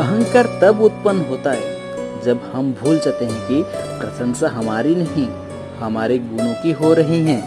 अहंकार तब उत्पन्न होता है जब हम भूल जाते हैं कि प्रशंसा हमारी नहीं, हमारे गुणों की हो रही है।